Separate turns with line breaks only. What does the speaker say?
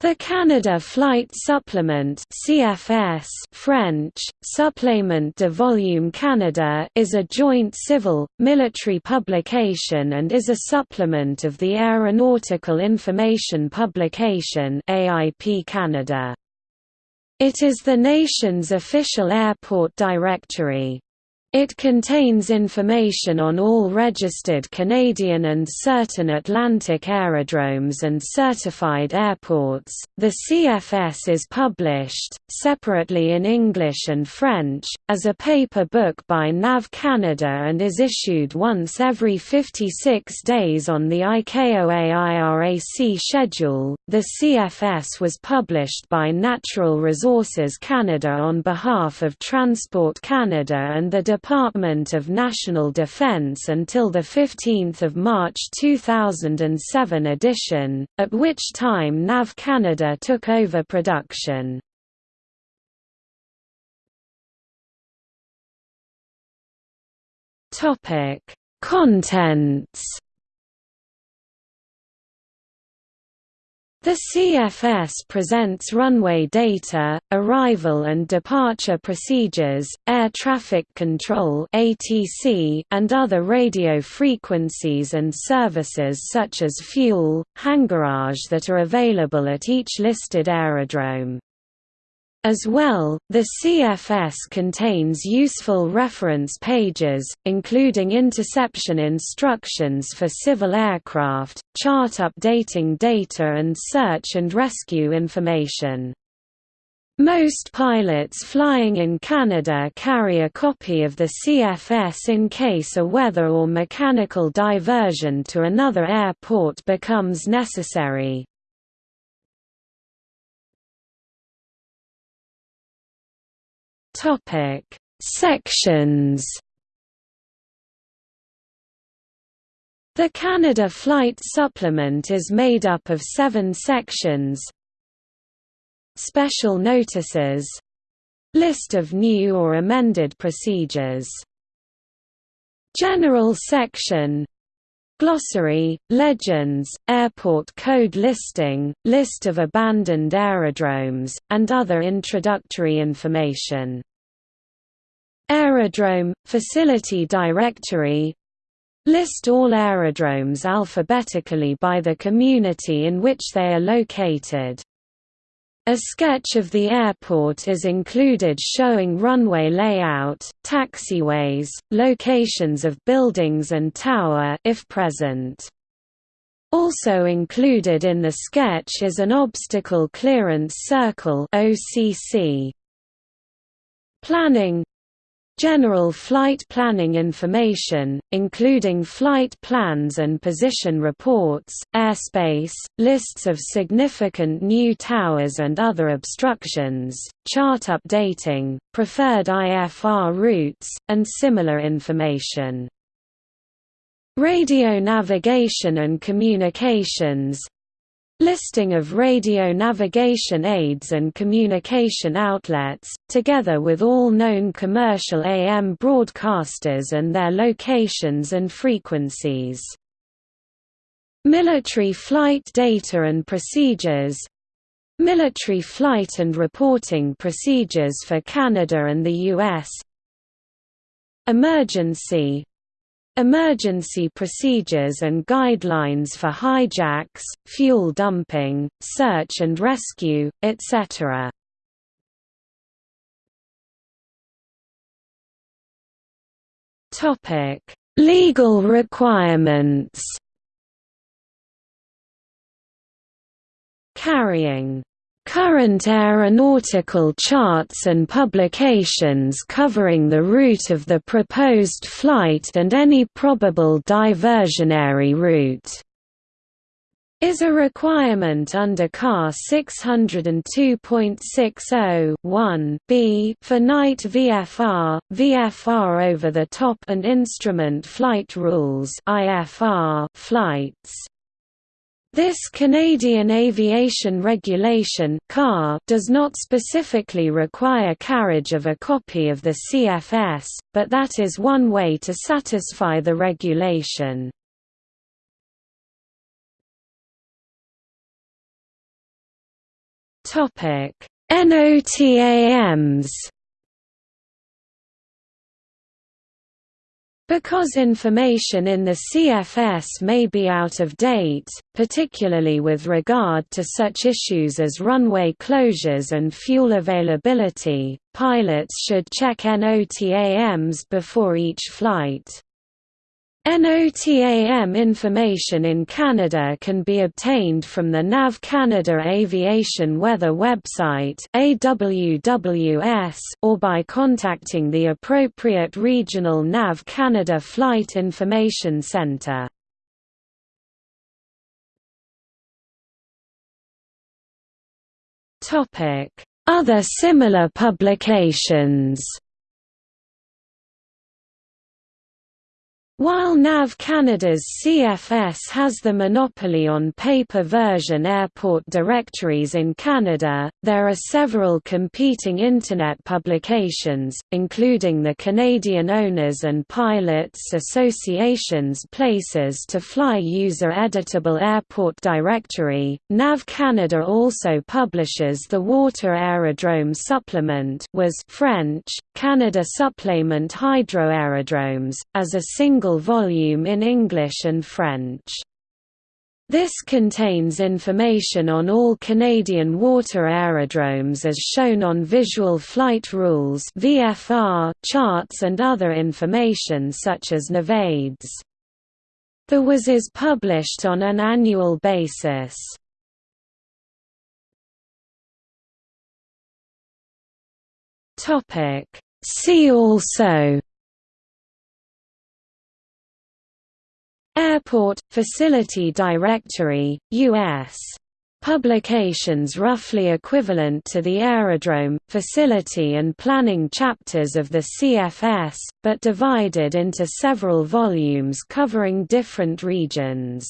The Canada Flight Supplement CFS French, Supplément de Volume Canada is a joint civil, military publication and is a supplement of the Aeronautical Information Publication AIP Canada. It is the nation's official airport directory. It contains information on all registered Canadian and certain Atlantic aerodromes and certified airports. The CFS is published, separately in English and French, as a paper book by NAV Canada and is issued once every 56 days on the ICAO-AIRAC schedule. The CFS was published by Natural Resources Canada on behalf of Transport Canada and the Department of National Defense until the 15 March 2007 edition, at which time NAV Canada took over production. Contents The CFS presents runway data, arrival and departure procedures, air traffic control (ATC), and other radio frequencies and services such as fuel, hangarage that are available at each listed aerodrome. As well, the CFS contains useful reference pages, including interception instructions for civil aircraft, chart updating data and search and rescue information. Most pilots flying in Canada carry a copy of the CFS in case a weather or mechanical diversion to another airport becomes necessary. Topic: Sections. The Canada Flight Supplement is made up of seven sections. Special Notices. List of new or amended procedures. General Section. Glossary, Legends, Airport Code Listing, List of abandoned aerodromes, and other introductory information Aerodrome – Facility Directory List all aerodromes alphabetically by the community in which they are located. A sketch of the airport is included showing runway layout, taxiways, locations of buildings and tower if present. Also included in the sketch is an obstacle clearance circle OCC. Planning General flight planning information, including flight plans and position reports, airspace, lists of significant new towers and other obstructions, chart updating, preferred IFR routes, and similar information. Radio navigation and communications Listing of radio navigation aids and communication outlets, together with all known commercial AM broadcasters and their locations and frequencies. Military flight data and procedures Military flight and reporting procedures for Canada and the U.S. Emergency Emergency procedures and guidelines for hijacks, fuel dumping, search and rescue, etc. Legal requirements Carrying current aeronautical charts and publications covering the route of the proposed flight and any probable diversionary route is a requirement under CAR 602.60 b for night VFR, VFR over the top and instrument flight rules IFR flights. This Canadian Aviation Regulation does not specifically require carriage of a copy of the CFS, but that is one way to satisfy the regulation. NOTAMs Because information in the CFS may be out of date, particularly with regard to such issues as runway closures and fuel availability, pilots should check NOTAMs before each flight. NOTAM information in Canada can be obtained from the NAV Canada Aviation Weather website AWWS or by contacting the appropriate regional NAV Canada Flight Information Centre. Other similar publications While NAV Canada's CFS has the monopoly on paper version airport directories in Canada, there are several competing Internet publications, including the Canadian Owners and Pilots Association's Places to Fly User Editable Airport Directory. NAV Canada also publishes the Water Aerodrome Supplement was French, Canada Supplement Hydro Aerodromes, as a single single volume in English and French. This contains information on all Canadian water aerodromes as shown on Visual Flight Rules VFR charts and other information such as NAVAIDS. The WAS is published on an annual basis. See also Airport – Facility Directory, U.S. Publications roughly equivalent to the aerodrome, facility and planning chapters of the CFS, but divided into several volumes covering different regions.